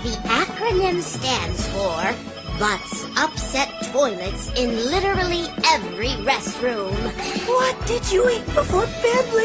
The acronym stands for Butts Upset Toilets in Literally Every Restroom. What did you eat before bed.